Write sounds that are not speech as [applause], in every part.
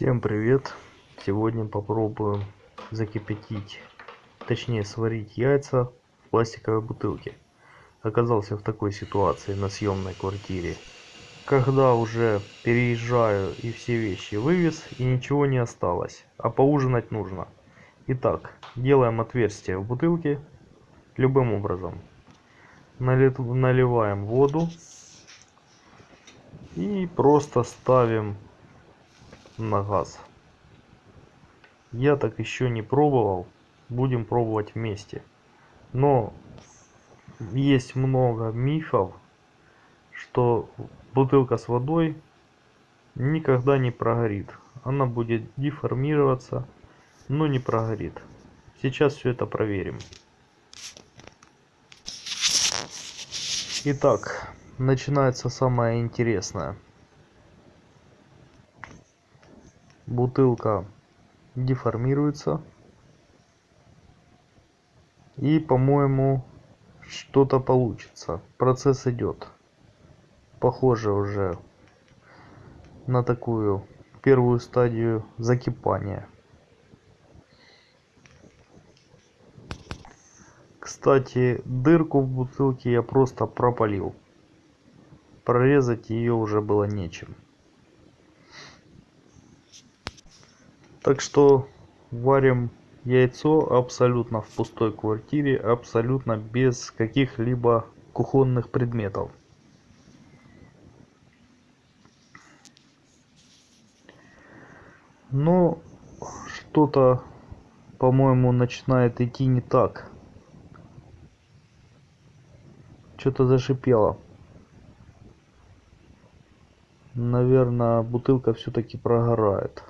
Всем привет! Сегодня попробуем закипятить, точнее сварить яйца в пластиковой бутылке. Оказался в такой ситуации на съемной квартире. Когда уже переезжаю и все вещи вывез и ничего не осталось, а поужинать нужно. Итак, делаем отверстие в бутылке любым образом. Наливаем воду и просто ставим на газ. Я так еще не пробовал. Будем пробовать вместе. Но есть много мифов, что бутылка с водой никогда не прогорит. Она будет деформироваться, но не прогорит. Сейчас все это проверим. Итак, начинается самое интересное. Бутылка деформируется. И по-моему что-то получится. Процесс идет. Похоже уже на такую первую стадию закипания. Кстати дырку в бутылке я просто пропалил. Прорезать ее уже было нечем так что варим яйцо абсолютно в пустой квартире абсолютно без каких-либо кухонных предметов. Но что-то по-моему начинает идти не так. Что-то зашипело. Наверное бутылка все-таки прогорает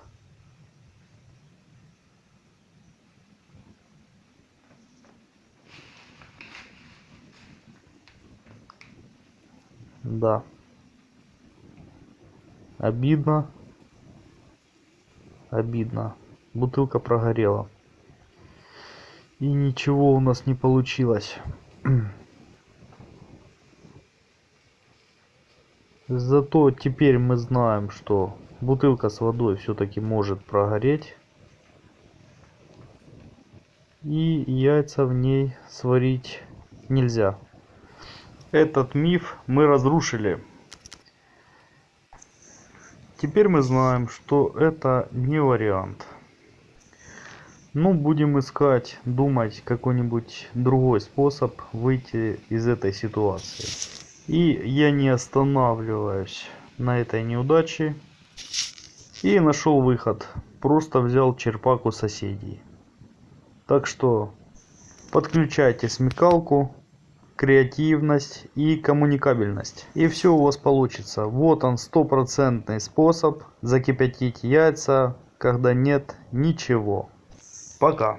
да. Обидно. Обидно. Бутылка прогорела. И ничего у нас не получилось. [clears throat] Зато теперь мы знаем что бутылка с водой все-таки может прогореть. И яйца в ней сварить нельзя этот миф мы разрушили. Теперь мы знаем, что это не вариант. Ну, будем искать, думать какой-нибудь другой способ выйти из этой ситуации. И я не останавливаюсь на этой неудаче. И нашел выход. Просто взял черпак у соседей. Так что подключайте смекалку креативность и коммуникабельность. И все у вас получится. Вот он стопроцентный способ закипятить яйца когда нет ничего. Пока